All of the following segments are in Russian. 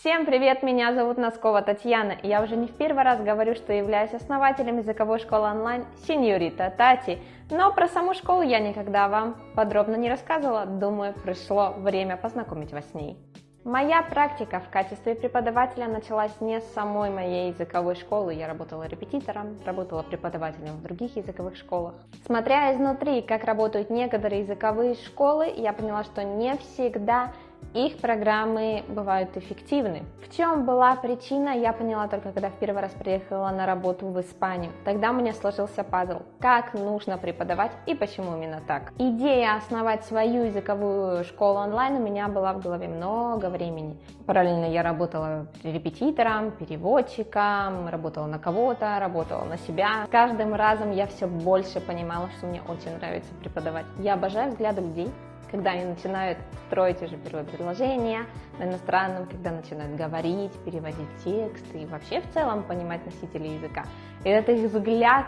Всем привет, меня зовут Носкова Татьяна, и я уже не в первый раз говорю, что являюсь основателем языковой школы онлайн Сеньорита Тати, но про саму школу я никогда вам подробно не рассказывала, думаю, пришло время познакомить вас с ней. Моя практика в качестве преподавателя началась не с самой моей языковой школы. Я работала репетитором, работала преподавателем в других языковых школах. Смотря изнутри, как работают некоторые языковые школы, я поняла, что не всегда их программы бывают эффективны. В чем была причина, я поняла только, когда в первый раз приехала на работу в Испанию. Тогда у меня сложился пазл, как нужно преподавать и почему именно так. Идея основать свою языковую школу онлайн у меня была в голове много времени. Параллельно я работала репетитором, переводчиком, работала на кого-то, работала на себя. С каждым разом я все больше понимала, что мне очень нравится преподавать. Я обожаю взгляды людей, когда они начинают строить уже первое предложение на иностранном, когда начинают говорить, переводить тексты и вообще в целом понимать носителей языка. И это их взгляд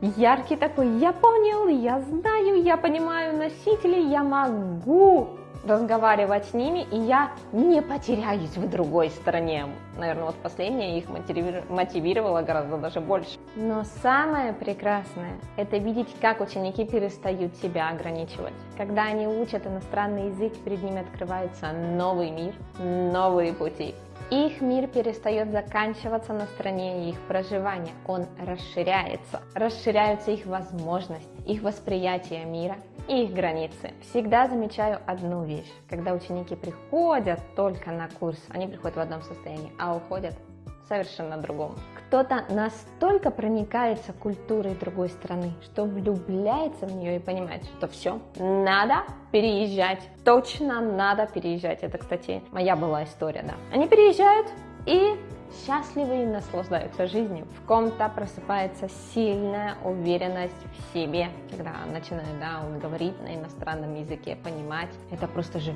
яркий такой, я понял, я знаю, я понимаю носителей, я могу разговаривать с ними, и я не потеряюсь в другой стране. Наверное, вот последнее их мотивировало гораздо даже больше. Но самое прекрасное – это видеть, как ученики перестают себя ограничивать. Когда они учат иностранный язык, перед ними открывается новый мир, новые пути. Их мир перестает заканчиваться на стране их проживания, он расширяется. Расширяются их возможности, их восприятие мира и их границы. Всегда замечаю одну вещь. Когда ученики приходят только на курс, они приходят в одном состоянии, а уходят совершенно другом. Кто-то настолько проникается культурой другой страны, что влюбляется в нее и понимает, что все, надо переезжать, точно надо переезжать. Это, кстати, моя была история, да. Они переезжают и счастливы и наслаждаются жизнью. В ком-то просыпается сильная уверенность в себе, когда начинает, да, он говорит на иностранном языке, понимать. Это просто же,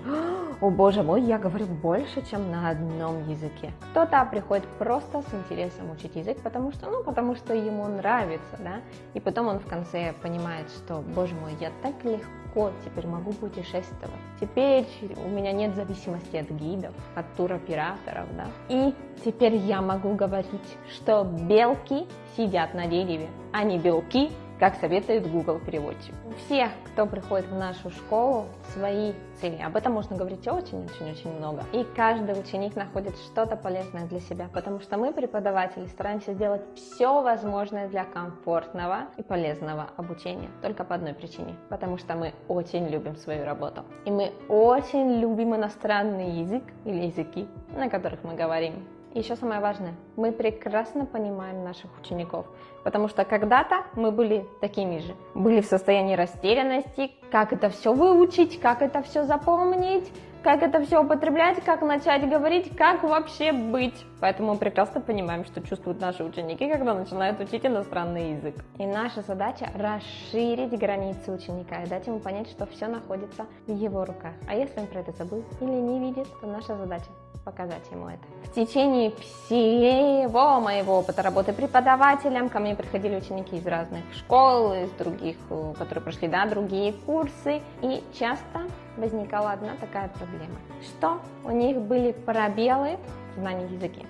о боже мой, я говорю больше, чем на одном языке. Кто-то приходит просто с интересом учить язык, потому что, ну, потому что ему нравится, да, и потом он в конце понимает, что, боже мой, я так легко теперь могу путешествовать. Теперь у меня нет зависимости от гидов, от туроператоров, да. И теперь я могу говорить, что белки сидят на дереве, а не белки как советует Google переводчик. У всех, кто приходит в нашу школу, свои цели. Об этом можно говорить очень-очень-очень много. И каждый ученик находит что-то полезное для себя, потому что мы, преподаватели, стараемся сделать все возможное для комфортного и полезного обучения. Только по одной причине. Потому что мы очень любим свою работу. И мы очень любим иностранный язык или языки, на которых мы говорим. Еще самое важное, мы прекрасно понимаем наших учеников, потому что когда-то мы были такими же, были в состоянии растерянности, как это все выучить, как это все запомнить, как это все употреблять, как начать говорить, как вообще быть. Поэтому мы прекрасно понимаем, что чувствуют наши ученики, когда начинают учить иностранный язык. И наша задача расширить границы ученика и дать ему понять, что все находится в его руках. А если он про это забыл или не видит, то наша задача показать ему это. В течение всего моего опыта работы преподавателем ко мне приходили ученики из разных школ, из других, э, которые прошли да, другие курсы, и часто возникала одна такая проблема, что у них были пробелы в знании языка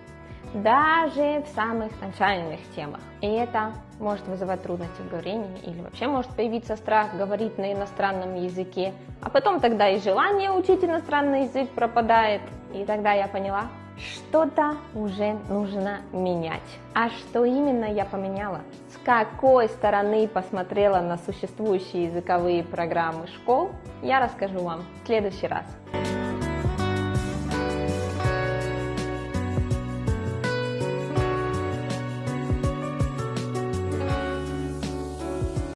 даже в самых начальных темах. И это может вызывать трудности в говорении или вообще может появиться страх говорить на иностранном языке, а потом тогда и желание учить иностранный язык пропадает. И тогда я поняла, что-то уже нужно менять. А что именно я поменяла? С какой стороны посмотрела на существующие языковые программы школ, я расскажу вам в следующий раз.